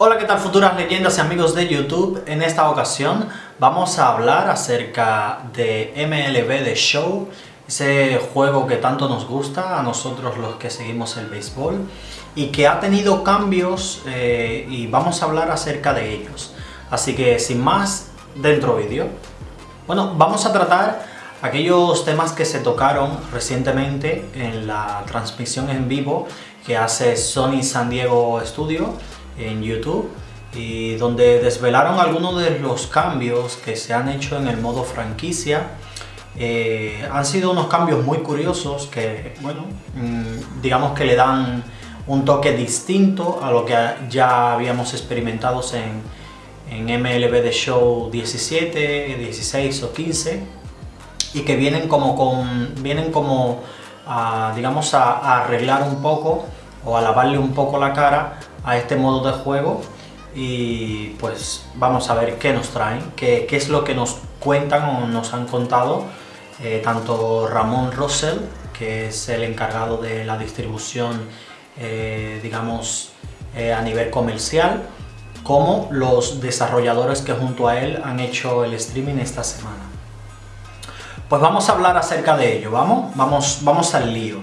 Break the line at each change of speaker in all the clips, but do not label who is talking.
Hola, ¿qué tal futuras leyendas y amigos de YouTube? En esta ocasión vamos a hablar acerca de MLB The Show, ese juego que tanto nos gusta a nosotros los que seguimos el béisbol y que ha tenido cambios eh, y vamos a hablar acerca de ellos. Así que sin más, dentro vídeo. Bueno, vamos a tratar aquellos temas que se tocaron recientemente en la transmisión en vivo que hace Sony San Diego Studio en YouTube y donde desvelaron algunos de los cambios que se han hecho en el modo franquicia. Eh, han sido unos cambios muy curiosos que, bueno, mm, digamos que le dan un toque distinto a lo que ya habíamos experimentado en, en MLB The Show 17, 16 o 15 y que vienen como con vienen como a, digamos a, arreglar un poco o a lavarle un poco la cara a este modo de juego y pues vamos a ver qué nos traen, qué, qué es lo que nos cuentan o nos han contado eh, tanto Ramón Russell, que es el encargado de la distribución, eh, digamos, eh, a nivel comercial, como los desarrolladores que junto a él han hecho el streaming esta semana. Pues vamos a hablar acerca de ello, ¿vamos? Vamos, vamos al lío.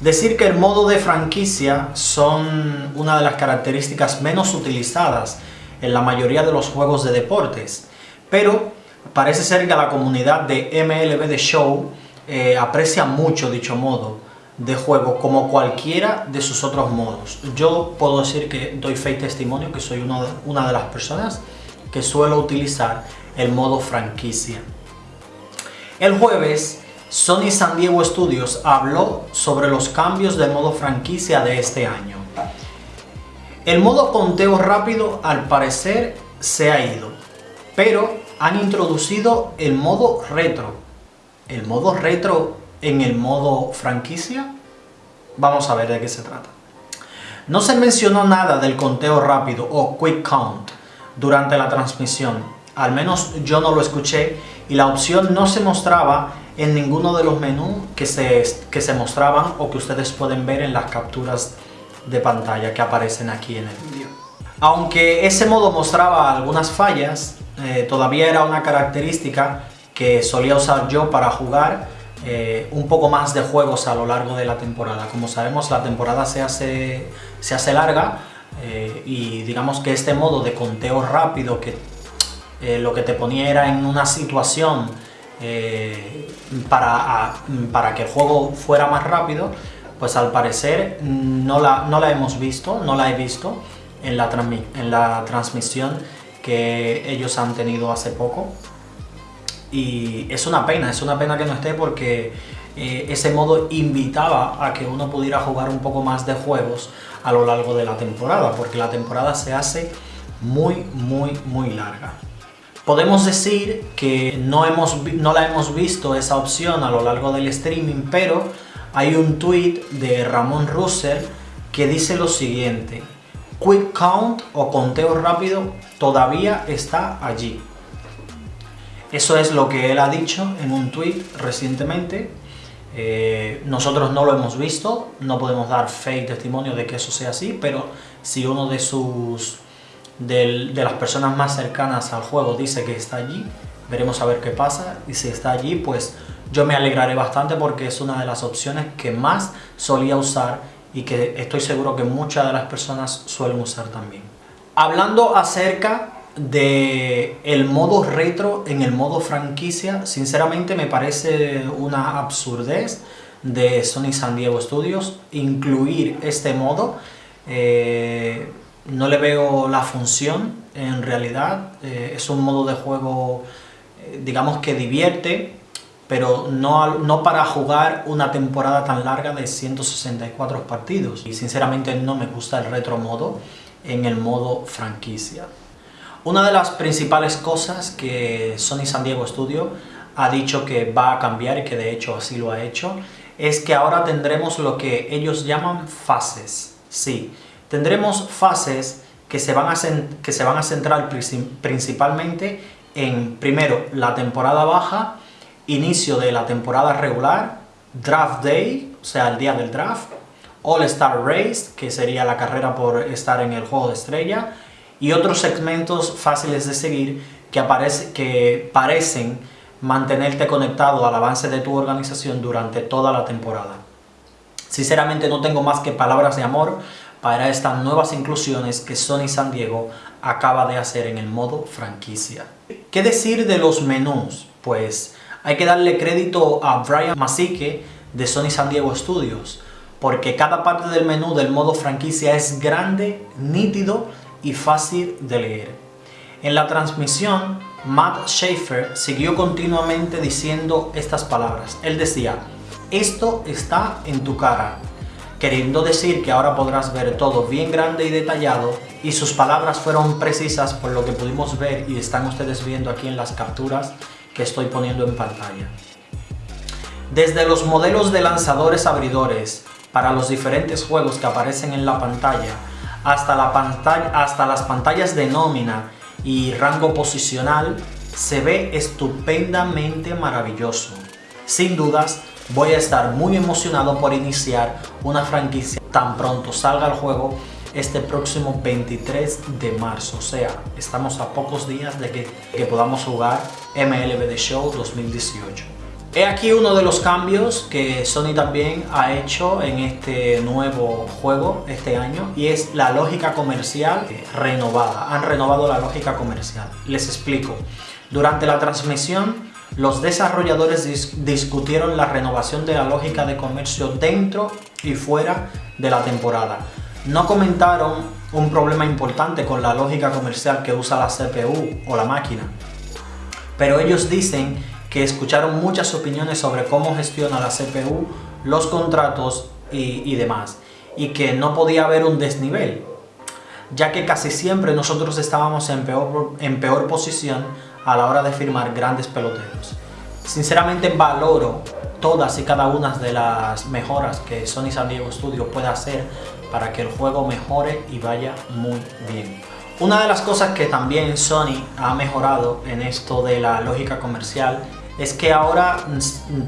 Decir que el modo de franquicia son una de las características menos utilizadas en la mayoría de los juegos de deportes, pero parece ser que la comunidad de MLB The Show eh, aprecia mucho dicho modo de juego como cualquiera de sus otros modos. Yo puedo decir que doy fe y testimonio que soy una de las personas que suelo utilizar el modo franquicia. El jueves, Sony San Diego Studios habló sobre los cambios del modo franquicia de este año. El modo conteo rápido al parecer se ha ido, pero han introducido el modo retro. ¿El modo retro en el modo franquicia? Vamos a ver de qué se trata. No se mencionó nada del conteo rápido o quick count durante la transmisión, al menos yo no lo escuché y la opción no se mostraba en ninguno de los menús que se, que se mostraban o que ustedes pueden ver en las capturas de pantalla que aparecen aquí en el vídeo. Aunque ese modo mostraba algunas fallas, eh, todavía era una característica que solía usar yo para jugar eh, un poco más de juegos a lo largo de la temporada. Como sabemos la temporada se hace, se hace larga eh, y digamos que este modo de conteo rápido que lo que te ponía era en una situación eh, para, para, que el juego fuera más rápido, pues al parecer no la, no la hemos visto, no la he visto en la, en la transmisión que ellos han tenido hace poco. Y es una pena, es una pena que no esté porque eh, ese modo invitaba a que uno pudiera jugar un poco más de juegos a lo largo de la temporada, porque la temporada se hace muy, muy, muy larga. Podemos decir que no, hemos, no la hemos visto esa opción a lo largo del streaming, pero hay un tweet de Ramón Russell que dice lo siguiente, Quick Count o conteo rápido todavía está allí. Eso es lo que él ha dicho en un tweet recientemente. Eh, nosotros no lo hemos visto, no podemos dar fe y testimonio de que eso sea así, pero si uno de sus de las personas más cercanas al juego dice que está allí, veremos a ver qué pasa y si está allí pues yo me alegraré bastante porque es una de las opciones que más solía usar y que estoy seguro que muchas de las personas suelen usar también. Hablando acerca de el modo retro en el modo franquicia, sinceramente me parece una absurdez de Sony San Diego Studios incluir este modo. Eh, no le veo la función en realidad, eh, es un modo de juego eh, digamos que divierte, pero no, no, para jugar una temporada tan larga de 164 partidos. Y sinceramente no me gusta el retro modo en el modo franquicia. Una de las principales cosas que Sony San Diego Studio ha dicho que va a cambiar y que de hecho así lo ha hecho, es que ahora tendremos lo que ellos llaman fases. Sí, tendremos fases que se van a, que se van a centrar principalmente en, primero, la temporada baja, inicio de la temporada regular, Draft Day, o sea, el día del draft, All Star Race, que sería la carrera por estar en el juego de estrella, y otros segmentos fáciles de seguir que, aparece, que parecen mantenerte conectado al avance de tu organización durante toda la temporada. Sinceramente no tengo más que palabras de amor para estas nuevas inclusiones que Sony San Diego acaba de hacer en el modo franquicia. ¿Qué decir de los menús? Pues hay que darle crédito a Brian Masique de Sony San Diego Studios, porque cada parte del menú del modo franquicia es grande, nítido y fácil de leer. En la transmisión, Matt Schaefer siguió continuamente diciendo estas palabras. Él decía, esto está en tu cara, queriendo decir que ahora podrás ver todo bien grande y detallado y sus palabras fueron precisas por lo que pudimos ver y están ustedes viendo aquí en las capturas que estoy poniendo en pantalla. Desde los modelos de lanzadores abridores para los diferentes juegos que aparecen en la pantalla hasta, las pantallas de nómina y rango posicional se ve estupendamente maravilloso. Sin dudas, voy a estar muy emocionado por iniciar una franquicia tan pronto salga el juego este próximo 23 de marzo. O sea, estamos a pocos días de que, que podamos jugar MLB The Show 2018. He aquí uno de los cambios que Sony también ha hecho en este nuevo juego este año y es la lógica comercial renovada. Han renovado la lógica comercial. Les explico. Durante la transmisión, los desarrolladores discutieron la renovación de la lógica de comercio dentro y fuera de la temporada. No comentaron un problema importante con la lógica comercial que usa la CPU o la máquina, pero ellos dicen que escucharon muchas opiniones sobre cómo gestiona la CPU, los contratos y, demás, y que no podía haber un desnivel, ya que casi siempre nosotros estábamos en peor, posición a la hora de firmar grandes peloteros. Sinceramente valoro todas y cada una de las mejoras que Sony San Diego Studio puede hacer para que el juego mejore y vaya muy bien. Una de las cosas que también Sony ha mejorado en esto de la lógica comercial es que ahora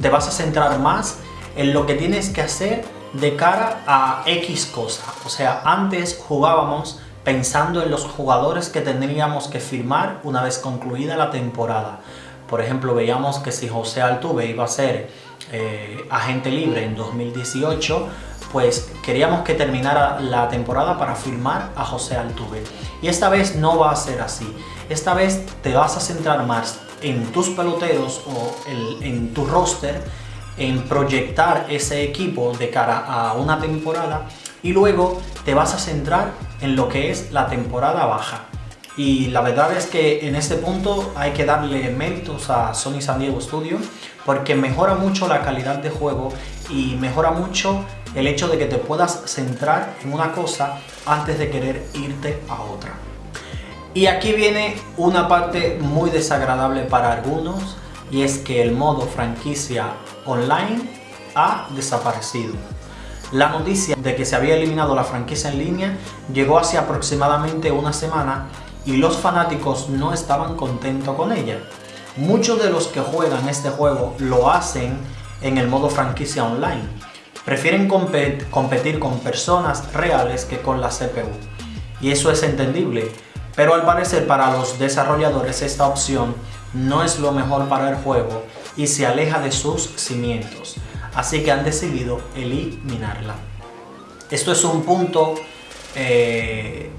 te vas a centrar más en lo que tienes que hacer de cara a X cosa. O sea, antes jugábamos pensando en los jugadores que tendríamos que firmar una vez concluida la temporada. Por ejemplo, veíamos que si José Altuve iba a ser eh, agente libre en 2018, pues queríamos que terminara la temporada para firmar a José Altuve. Y esta vez no va a ser así. Esta vez te vas a centrar más en tus peloteros o en tu roster, en proyectar ese equipo de cara a una temporada y luego te vas a centrar en lo que es la temporada baja. Y la verdad es que en este punto hay que darle méritos a Sony San Diego Studio porque mejora mucho la calidad de juego y mejora mucho el hecho de que te puedas centrar en una cosa antes de querer irte a otra. Y aquí viene una parte muy desagradable para algunos y es que el modo franquicia online ha desaparecido. La noticia de que se había eliminado la franquicia en línea llegó hace aproximadamente una semana y los fanáticos no estaban contentos con ella. Muchos de los que juegan este juego lo hacen en el modo franquicia online. Prefieren competir con personas reales que con la CPU. Y eso es entendible, pero al parecer para los desarrolladores esta opción no es lo mejor para el juego y se aleja de sus cimientos, así que han decidido eliminarla. Esto es un punto, eh,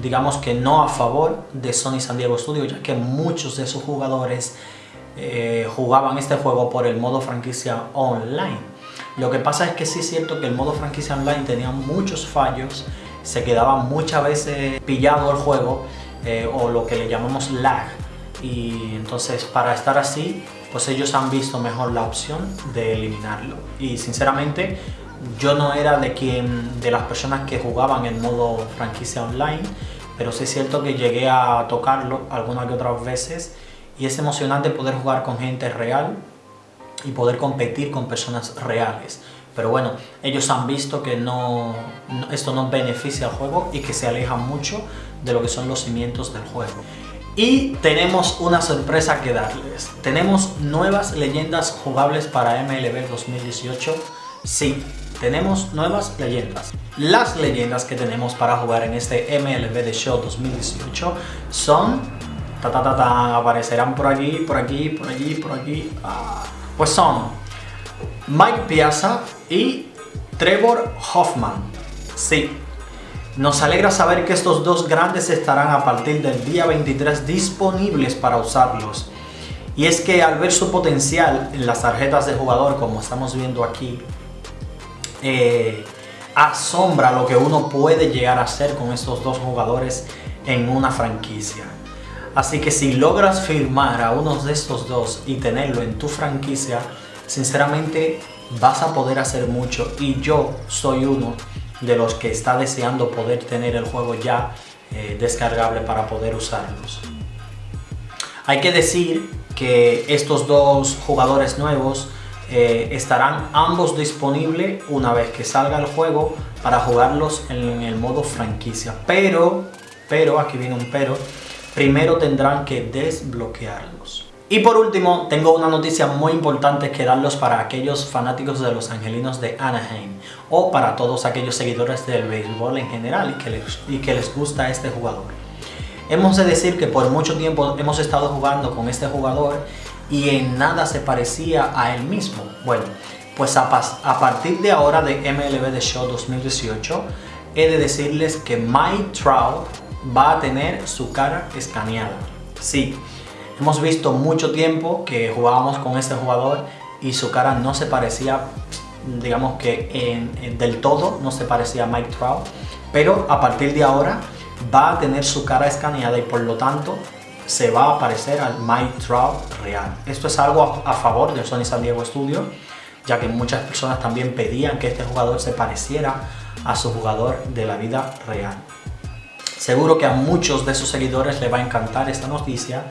digamos que no a favor de Sony San Diego Studio, ya que muchos de sus jugadores eh, jugaban este juego por el modo franquicia online. Lo que pasa es que sí es cierto que el modo franquicia online tenía muchos fallos se quedaba muchas veces pillado el juego eh, o lo que le llamamos lag y entonces para estar así pues ellos han visto mejor la opción de eliminarlo y sinceramente yo no era de quien de las personas que jugaban en modo franquicia online pero sí es cierto que llegué a tocarlo algunas que otras veces y es emocionante poder jugar con gente real y poder competir con personas reales pero bueno, ellos han visto que no, esto no beneficia al juego y que se aleja mucho de lo que son los cimientos del juego. Y tenemos una sorpresa que darles. Tenemos nuevas leyendas jugables para MLB 2018. Sí, tenemos nuevas leyendas. Las leyendas que tenemos para jugar en este MLB The Show 2018 son... Ta, ta, ta, ta, aparecerán por aquí, por aquí, por allí, por aquí. Ah, pues son Mike Piazza y Trevor Hoffman. Sí, nos alegra saber que estos dos grandes estarán a partir del día 23 disponibles para usarlos. Y es que al ver su potencial en las tarjetas de jugador, como estamos viendo aquí, eh, asombra lo que uno puede llegar a hacer con estos dos jugadores en una franquicia. Así que si logras firmar a uno de estos dos y tenerlo en tu franquicia, sinceramente vas a poder hacer mucho y yo soy uno de los que está deseando poder tener el juego ya eh, descargable para poder usarlos. Hay que decir que estos dos jugadores nuevos eh, estarán ambos disponibles una vez que salga el juego para jugarlos en el modo franquicia. Pero, pero, aquí viene un pero, primero tendrán que desbloquearlos. Y por último, tengo una noticia muy importante que darlos para aquellos fanáticos de los Angelinos de Anaheim o para todos aquellos seguidores del béisbol en general y que les, y que les gusta este jugador. Hemos de decir que por mucho tiempo hemos estado jugando con este jugador y en nada se parecía a él mismo. Bueno, pues a, a partir de ahora de MLB The Show 2018, he de decirles que Mike Trout va a tener su cara escaneada. Sí, hemos visto mucho tiempo que jugábamos con este jugador y su cara no se parecía, digamos que del todo no se parecía a Mike Trout, pero a partir de ahora va a tener su cara escaneada y por lo tanto se va a parecer al Mike Trout real. Esto es algo a, favor de Sony San Diego Studio, ya que muchas personas también pedían que este jugador se pareciera a su jugador de la vida real. Seguro que a muchos de sus seguidores les va a encantar esta noticia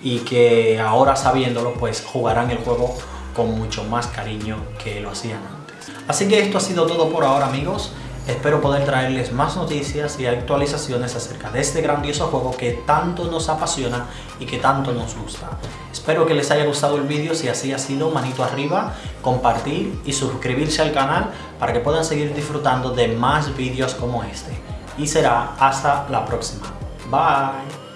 y que ahora sabiéndolo pues jugarán el juego con mucho más cariño que lo hacían antes. Así que esto ha sido todo por ahora amigos. Espero poder traerles más noticias y actualizaciones acerca de este grandioso juego que tanto nos apasiona y que tanto nos gusta. Espero que les haya gustado el vídeo, si así ha sido, manito arriba, compartir y suscribirse al canal para que puedan seguir disfrutando de más vídeos como este. Y será hasta la próxima. Bye.